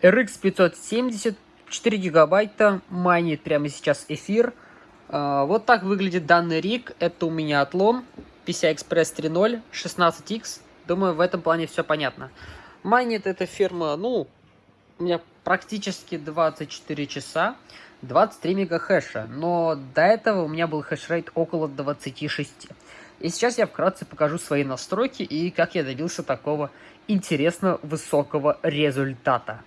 RX 570, 4 гигабайта, майнит прямо сейчас эфир. А, вот так выглядит данный риг. Это у меня отлом PCI Express 3.0, 16X. Думаю, в этом плане все понятно. Майнит эта фирма, ну, у меня практически 24 часа, 23 мегахэша. Но до этого у меня был хешрейт около 26. И сейчас я вкратце покажу свои настройки и как я добился такого интересно высокого результата.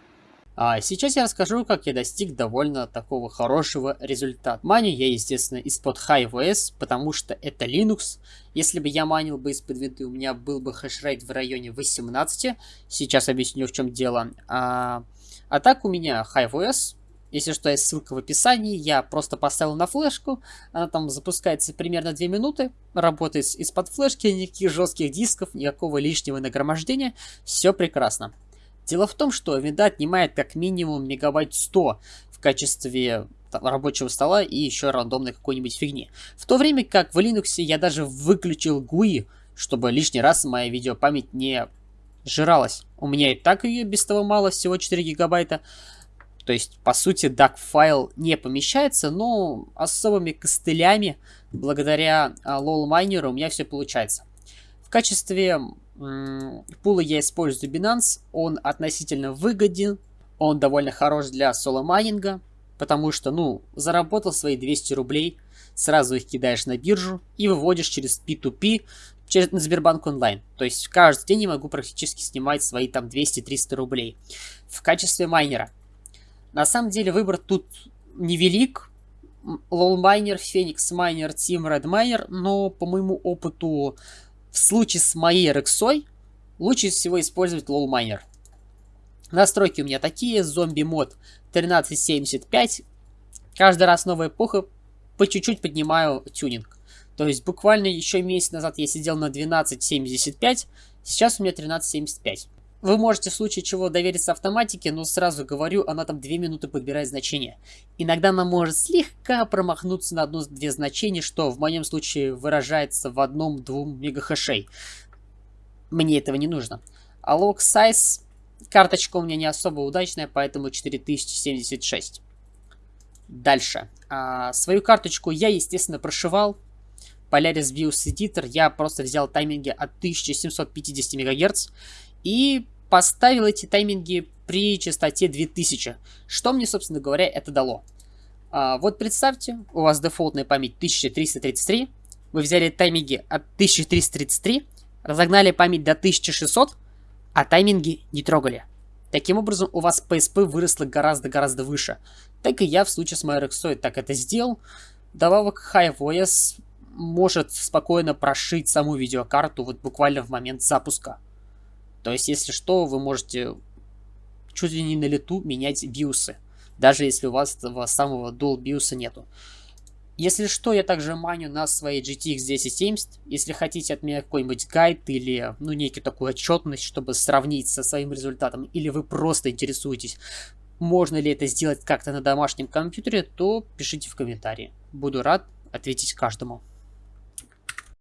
А сейчас я расскажу, как я достиг довольно такого хорошего результата. Маню я, естественно, из-под HiveOS, потому что это Linux. Если бы я манил бы из-под винды, у меня был бы хешрейт в районе 18. Сейчас объясню, в чем дело. А, а так у меня HiveOS, если что, есть ссылка в описании. Я просто поставил на флешку. Она там запускается примерно 2 минуты. Работает из-под флешки, никаких жестких дисков, никакого лишнего нагромождения. Все прекрасно. Дело в том, что винда отнимает как минимум мегабайт 100 в качестве рабочего стола и еще рандомной какой-нибудь фигни. В то время как в Linux я даже выключил GUI, чтобы лишний раз моя видеопамять не жралась. У меня и так ее без того мало, всего 4 гигабайта. То есть, по сути, DAC файл не помещается, но особыми костылями, благодаря а, LOL майнеру, у меня все получается. В качестве пула я использую Binance, он относительно выгоден, он довольно хорош для соло-майнинга, потому что, ну, заработал свои 200 рублей, сразу их кидаешь на биржу и выводишь через P2P, через Сбербанк онлайн. То есть каждый день я могу практически снимать свои там 200-300 рублей в качестве майнера. На самом деле выбор тут невелик. Low Miner, Phoenix Miner, Team Red Miner, но по моему опыту в случае с моей RX лучше всего использовать Miner. Настройки у меня такие. Зомби мод 1375. Каждый раз новая эпоха. По чуть-чуть поднимаю тюнинг. То есть буквально еще месяц назад я сидел на 12.75. Сейчас у меня 13.75. Вы можете в случае чего довериться автоматике, но сразу говорю, она там 2 минуты подбирает значение. Иногда она может слегка промахнуться на одно-две значения, что в моем случае выражается в одном-двум мегахэшей. Мне этого не нужно. А log size, карточка у меня не особо удачная, поэтому 4076. Дальше. А, свою карточку я, естественно, прошивал. Polaris BIOS Editor я просто взял тайминги от 1750 МГц и поставил эти тайминги при частоте 2000. Что мне, собственно говоря, это дало? А, вот представьте, у вас дефолтная память 1333, вы взяли тайминги от 1333, разогнали память до 1600, а тайминги не трогали. Таким образом, у вас PSP выросло гораздо-гораздо выше. Так и я в случае с RX так это сделал. Добавок HiveOS может спокойно прошить саму видеокарту вот буквально в момент запуска. То есть, если что, вы можете чуть ли не на лету менять биусы. Даже если у вас этого самого dual биуса нету. Если что, я также маню на своей GTX 1070. Если хотите от меня какой-нибудь гайд или, ну, некий такую отчетность, чтобы сравнить со своим результатом, или вы просто интересуетесь, можно ли это сделать как-то на домашнем компьютере, то пишите в комментарии. Буду рад ответить каждому.